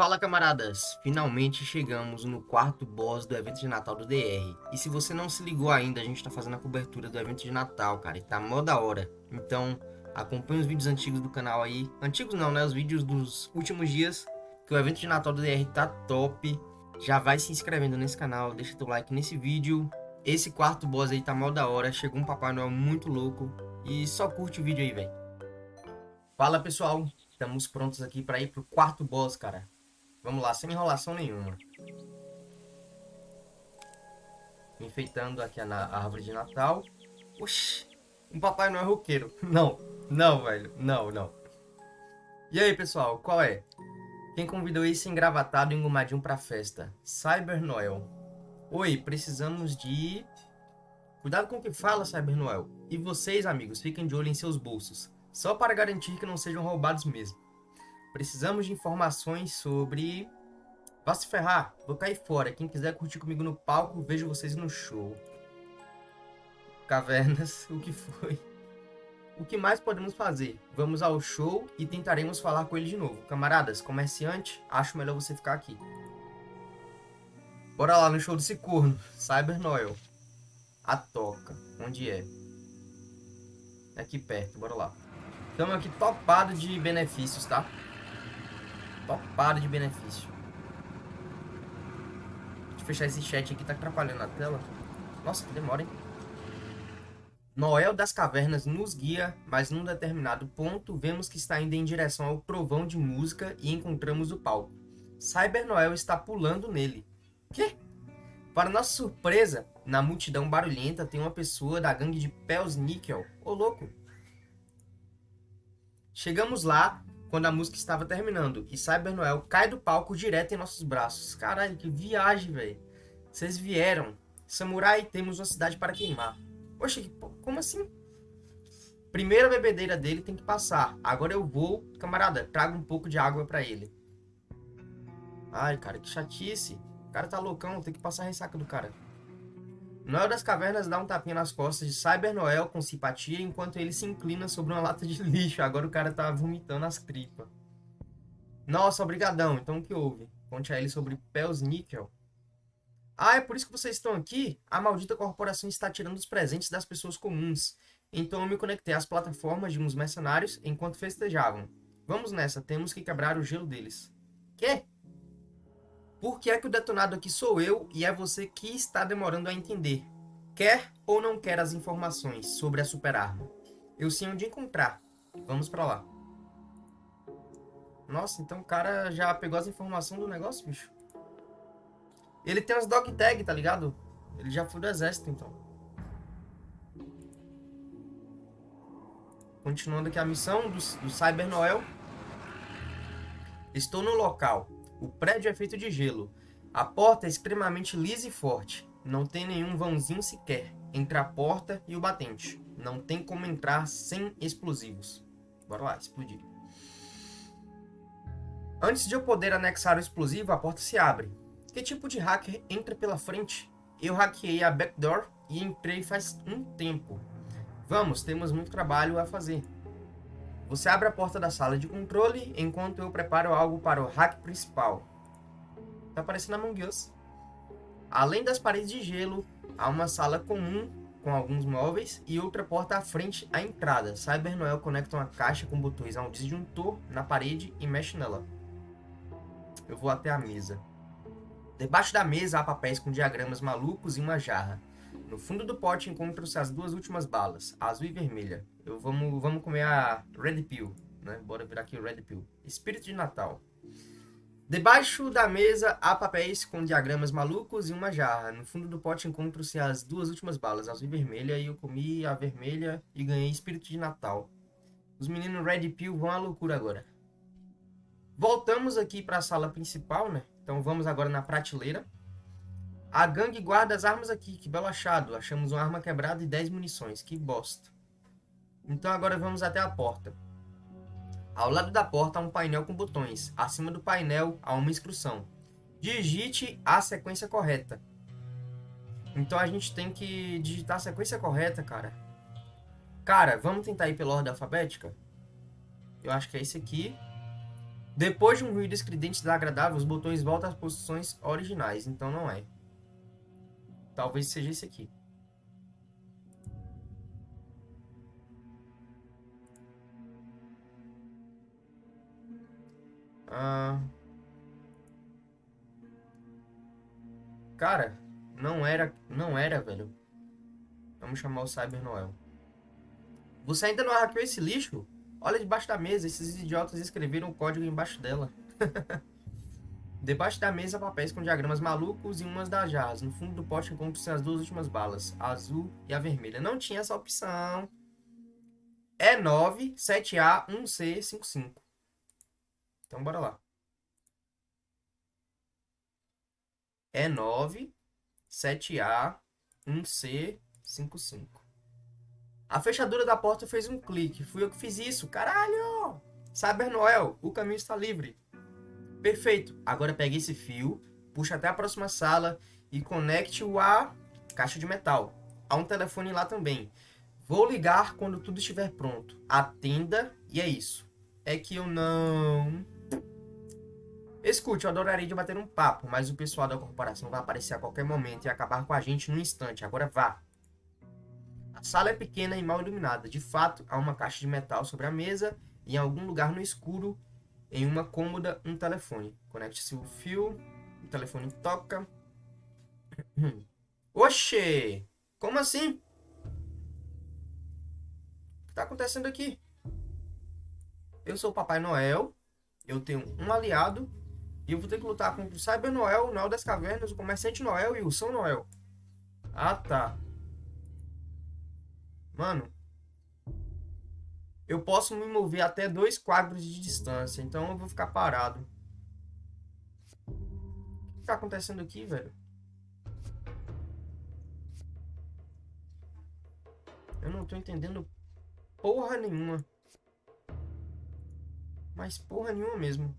Fala camaradas, finalmente chegamos no quarto boss do evento de Natal do DR. E se você não se ligou ainda, a gente tá fazendo a cobertura do evento de Natal, cara, e tá mó da hora. Então, acompanhe os vídeos antigos do canal aí. Antigos não, né? Os vídeos dos últimos dias, que o evento de Natal do DR tá top. Já vai se inscrevendo nesse canal, deixa teu like nesse vídeo. Esse quarto boss aí tá mó da hora, chegou um Papai Noel muito louco. E só curte o vídeo aí, velho. Fala pessoal, estamos prontos aqui para ir pro quarto boss, cara. Vamos lá, sem enrolação nenhuma. Enfeitando aqui a árvore de Natal. Oxi, um Papai Noel roqueiro. Não, não, velho. Não, não. E aí, pessoal, qual é? Quem convidou esse engravatado e engomadinho pra festa? Cyber Noel. Oi, precisamos de... Cuidado com o que fala, Cyber Noel. E vocês, amigos, fiquem de olho em seus bolsos. Só para garantir que não sejam roubados mesmo. Precisamos de informações sobre... Vá se ferrar, vou cair fora. Quem quiser curtir comigo no palco, vejo vocês no show. Cavernas, o que foi? O que mais podemos fazer? Vamos ao show e tentaremos falar com ele de novo. Camaradas, comerciante, acho melhor você ficar aqui. Bora lá no show desse corno. Cyber Noel. A toca. Onde é? Aqui perto, bora lá. Estamos aqui topado de benefícios, tá? Topado de benefício. Deixa eu fechar esse chat aqui, tá atrapalhando a tela. Nossa, que demora, hein? Noel das Cavernas nos guia, mas num determinado ponto vemos que está indo em direção ao trovão de música e encontramos o palco. Cyber Noel está pulando nele. Quê? Para nossa surpresa, na multidão barulhenta tem uma pessoa da gangue de Pels Nickel. Ô louco! Chegamos lá quando a música estava terminando e Cyber Noel cai do palco direto em nossos braços. Caralho, que viagem, velho. Vocês vieram. Samurai, temos uma cidade para queimar. Poxa, como assim? Primeira bebedeira dele tem que passar. Agora eu vou... Camarada, traga um pouco de água para ele. Ai, cara, que chatice. O cara tá loucão, tem que passar a ressaca do cara. Noel das Cavernas dá um tapinha nas costas de Cyber Noel com simpatia enquanto ele se inclina sobre uma lata de lixo. Agora o cara tá vomitando as tripas. Nossa, obrigadão. Então o que houve? Conte a ele sobre Pels Nickel. Ah, é por isso que vocês estão aqui? A maldita corporação está tirando os presentes das pessoas comuns. Então eu me conectei às plataformas de uns mercenários enquanto festejavam. Vamos nessa, temos que quebrar o gelo deles. Quê? Por que é que o detonado aqui sou eu e é você que está demorando a entender? Quer ou não quer as informações sobre a superarma? Eu sei onde encontrar. Vamos pra lá. Nossa, então o cara já pegou as informações do negócio, bicho? Ele tem as dog tag, tá ligado? Ele já foi do exército, então. Continuando aqui a missão do, do Cyber Noel. Estou no local. O prédio é feito de gelo. A porta é extremamente lisa e forte. Não tem nenhum vãozinho sequer entre a porta e o batente. Não tem como entrar sem explosivos. Bora lá, explodir. Antes de eu poder anexar o explosivo, a porta se abre. Que tipo de hacker entra pela frente? Eu hackeei a backdoor e entrei faz um tempo. Vamos, temos muito trabalho a fazer. Você abre a porta da sala de controle enquanto eu preparo algo para o hack principal. Tá parecendo Among Us. Além das paredes de gelo, há uma sala comum com alguns móveis e outra porta à frente à entrada. Cyber Noel conecta uma caixa com botões a um disjuntor na parede e mexe nela. Eu vou até a mesa. Debaixo da mesa há papéis com diagramas malucos e uma jarra. No fundo do pote encontram-se as duas últimas balas, azul e vermelha. Eu vamos, vamos comer a Red Pill, né? Bora virar aqui o Red Pill. Espírito de Natal. Debaixo da mesa há papéis com diagramas malucos e uma jarra. No fundo do pote encontram-se as duas últimas balas, azul e vermelha, e eu comi a vermelha e ganhei Espírito de Natal. Os meninos Red Pill vão à loucura agora. Voltamos aqui para a sala principal, né? Então vamos agora na prateleira. A gangue guarda as armas aqui, que belo achado. Achamos uma arma quebrada e 10 munições, que bosta. Então agora vamos até a porta. Ao lado da porta há um painel com botões. Acima do painel há uma instrução. Digite a sequência correta. Então a gente tem que digitar a sequência correta, cara. Cara, vamos tentar ir pela ordem alfabética? Eu acho que é esse aqui. Depois de um ruído estridente desagradável, os botões voltam às posições originais. Então não é. Talvez seja esse aqui. Ah... Cara, não era, não era, velho. Vamos chamar o Cyber Noel. Você ainda não hackeou esse lixo? Olha debaixo da mesa, esses idiotas escreveram o código embaixo dela. debaixo da mesa, papéis com diagramas malucos e umas das jarras. No fundo do pote encontram-se as duas últimas balas, a azul e a vermelha. Não tinha essa opção. É 9, 7A, 1C, 55. Então bora lá. é 9, 7A, 1C, 55. A fechadura da porta fez um clique. Fui eu que fiz isso. Caralho! Cyber Noel, o caminho está livre. Perfeito. Agora pegue esse fio, puxa até a próxima sala e conecte-o à caixa de metal. Há um telefone lá também. Vou ligar quando tudo estiver pronto. Atenda e é isso. É que eu não Escute, eu adoraria de bater um papo, mas o pessoal da corporação vai aparecer a qualquer momento e acabar com a gente no instante. Agora vá. A sala é pequena e mal iluminada. De fato, há uma caixa de metal sobre a mesa e em algum lugar no escuro, em uma cômoda, um telefone. Conecte-se o fio, o telefone toca. Oxê! Como assim? O que está acontecendo aqui? Eu sou o Papai Noel, eu tenho um aliado e eu vou ter que lutar contra o Cyber Noel, o Noel das Cavernas, o Comerciante Noel e o São Noel. Ah, tá. Mano. Eu posso me mover até dois quadros de distância, então eu vou ficar parado. O que tá acontecendo aqui, velho? Eu não tô entendendo porra nenhuma. Mas porra nenhuma mesmo.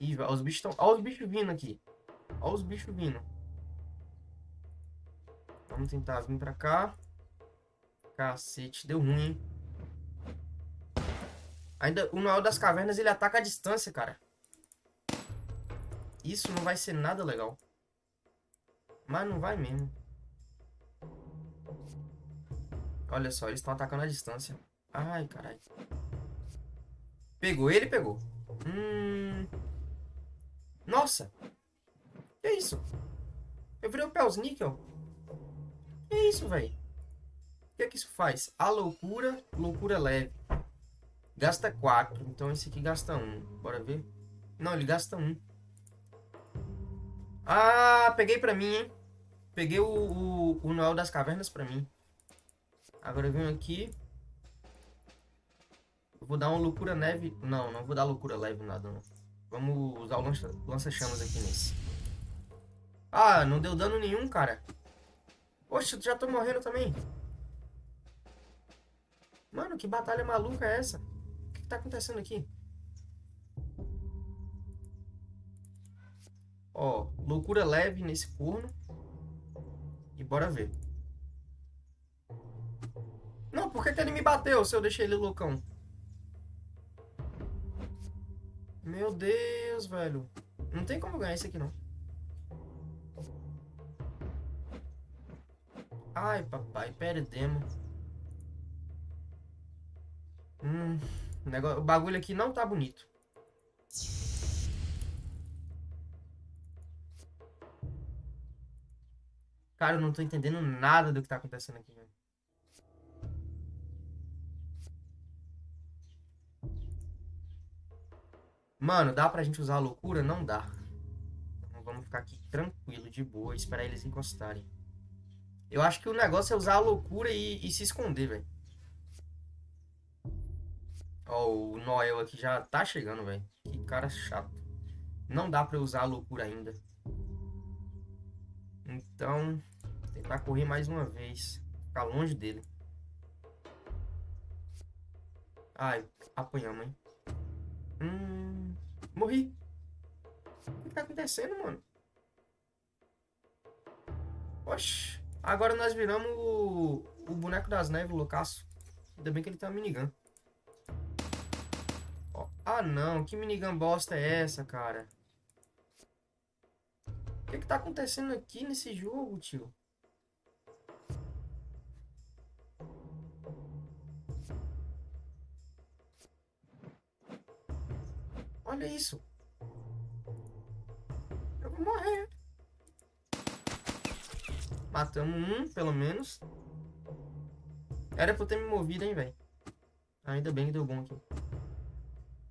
Ih, os bichos estão. Olha os bichos vindo aqui. Olha os bichos vindo. Vamos tentar vir pra cá. Cacete, deu ruim? Ainda o Noel das Cavernas, ele ataca a distância, cara. Isso não vai ser nada legal. Mas não vai mesmo. Olha só, eles estão atacando a distância. Ai, caralho. Pegou ele, pegou. Hum... Nossa! Que isso? Eu virei o Pels Níquel? Que isso, velho? O que é que isso faz? A loucura, loucura leve. Gasta 4. Então esse aqui gasta 1. Bora ver. Não, ele gasta 1. Ah, peguei pra mim, hein? Peguei o, o, o Noel das Cavernas pra mim. Agora eu venho aqui. Eu vou dar uma loucura neve. Não, não vou dar loucura leve nada, não. Vamos usar o lança-chamas aqui nesse. Ah, não deu dano nenhum, cara. Poxa, já tô morrendo também. Mano, que batalha maluca é essa? O que, que tá acontecendo aqui? Ó, loucura leve nesse corno. E bora ver. Não, por que, que ele me bateu se eu deixei ele loucão? Meu Deus, velho. Não tem como ganhar isso aqui, não. Ai, papai, perdemos. Hum, o, negócio, o bagulho aqui não tá bonito. Cara, eu não tô entendendo nada do que tá acontecendo aqui, velho. Mano, dá pra gente usar a loucura? Não dá. Então vamos ficar aqui tranquilo, de boa, esperar eles encostarem. Eu acho que o negócio é usar a loucura e, e se esconder, velho. Ó, o Noel aqui já tá chegando, velho. Que cara chato. Não dá pra usar a loucura ainda. Então, tentar correr mais uma vez. Ficar longe dele. Ai, apanhamos, hein. Hum, morri. O que tá acontecendo, mano? Oxi. Agora nós viramos o, o boneco das neves, o loucaço. Ainda bem que ele uma minigun. Ó. Ah, não. Que minigun bosta é essa, cara? O que que tá acontecendo aqui nesse jogo, tio? Olha isso. Eu vou morrer. Matamos um, pelo menos. Era pra eu ter me movido, hein, velho. Ainda bem que deu bom aqui.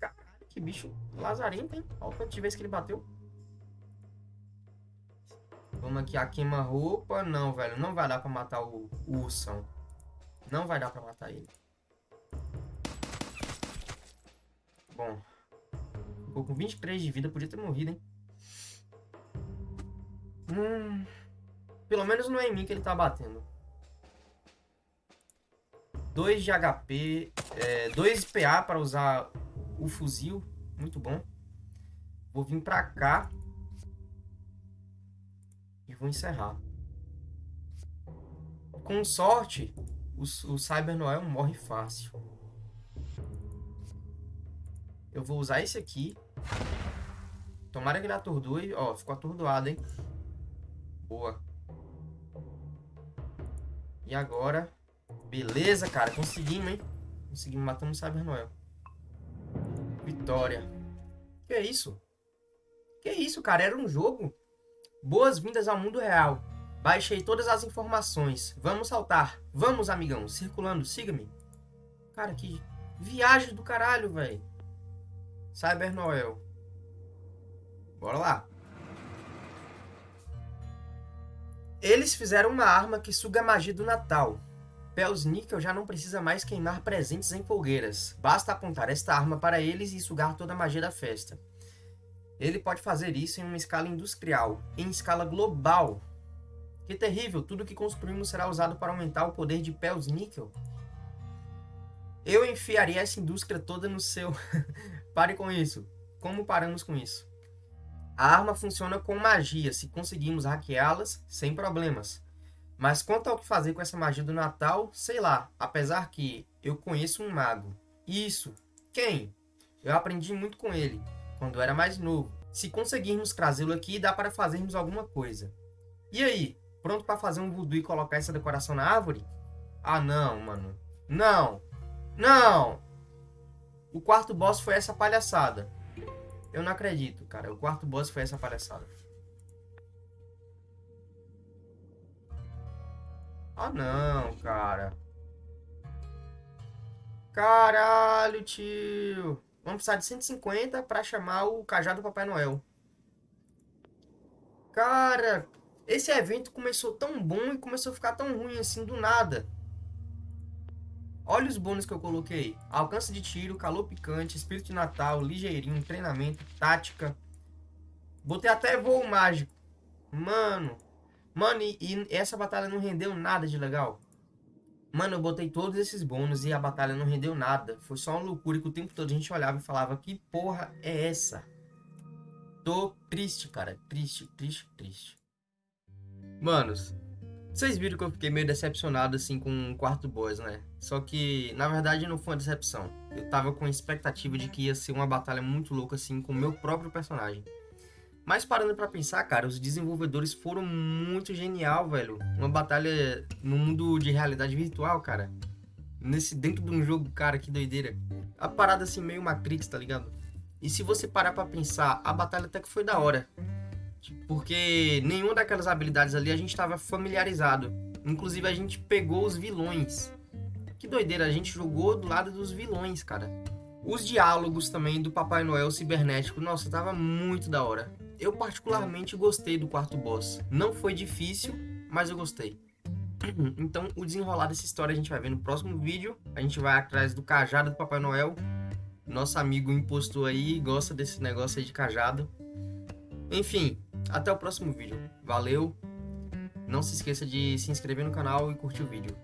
Caralho, que bicho lazarento, hein? Olha o quanto de vez que ele bateu. Vamos aqui a queima-roupa. Não, velho. Não vai dar pra matar o, o ursão. Não vai dar pra matar ele. Bom. Ficou com 23 de vida. Podia ter morrido, hein? Hum... Pelo menos não é em mim que ele tá batendo. 2 de HP, 2 é, PA para usar o fuzil, muito bom. Vou vir pra cá e vou encerrar. Com sorte, o, o Cyber Noel morre fácil. Eu vou usar esse aqui. Tomara que ele atordoe. Ó, ficou atordoado, hein? Boa. E agora... Beleza, cara. Conseguimos, hein? Conseguimos. Matamos o Cyber Noel. Vitória. Que é isso? Que isso, cara? Era um jogo? Boas-vindas ao mundo real. Baixei todas as informações. Vamos saltar. Vamos, amigão. Circulando. Siga-me. Cara, que viagem do caralho, velho. Cyber Noel. Bora lá. Eles fizeram uma arma que suga a magia do Natal. Pels Nickel já não precisa mais queimar presentes em fogueiras. Basta apontar esta arma para eles e sugar toda a magia da festa. Ele pode fazer isso em uma escala industrial, em escala global. Que terrível, tudo que construímos será usado para aumentar o poder de Pels Nickel. Eu enfiaria essa indústria toda no seu... Pare com isso. Como paramos com isso? A arma funciona com magia, se conseguimos hackeá-las, sem problemas. Mas quanto ao que fazer com essa magia do Natal, sei lá, apesar que eu conheço um mago. Isso. Quem? Eu aprendi muito com ele, quando era mais novo. Se conseguirmos trazê-lo aqui, dá para fazermos alguma coisa. E aí, pronto para fazer um voodoo e colocar essa decoração na árvore? Ah não, mano. Não! Não! O quarto boss foi essa palhaçada. Eu não acredito, cara. O quarto boss foi essa palhaçada. Ah, não, cara. Caralho, tio. Vamos precisar de 150 pra chamar o cajado do Papai Noel. Cara, esse evento começou tão bom e começou a ficar tão ruim assim do nada. Olha os bônus que eu coloquei. Alcance de tiro, calor picante, espírito de Natal, ligeirinho, treinamento, tática. Botei até voo mágico. Mano. Mano, e, e essa batalha não rendeu nada de legal. Mano, eu botei todos esses bônus e a batalha não rendeu nada. Foi só uma loucura que o tempo todo a gente olhava e falava, que porra é essa? Tô triste, cara. Triste, triste, triste. Manos, vocês viram que eu fiquei meio decepcionado assim com o quarto boss, né? Só que, na verdade, não foi uma decepção. Eu tava com a expectativa de que ia ser uma batalha muito louca assim com o meu próprio personagem. Mas parando para pensar, cara, os desenvolvedores foram muito genial, velho. Uma batalha no mundo de realidade virtual, cara. Nesse dentro de um jogo, cara, que doideira. A parada assim meio Matrix, tá ligado? E se você parar para pensar, a batalha até que foi da hora. Porque nenhuma daquelas habilidades ali a gente estava familiarizado. Inclusive a gente pegou os vilões. Que doideira, a gente jogou do lado dos vilões, cara. Os diálogos também do Papai Noel cibernético, nossa, tava muito da hora. Eu particularmente gostei do quarto boss. Não foi difícil, mas eu gostei. Então, o desenrolar dessa história a gente vai ver no próximo vídeo. A gente vai atrás do cajado do Papai Noel. Nosso amigo impostor aí gosta desse negócio aí de cajado. Enfim, até o próximo vídeo. Valeu! Não se esqueça de se inscrever no canal e curtir o vídeo.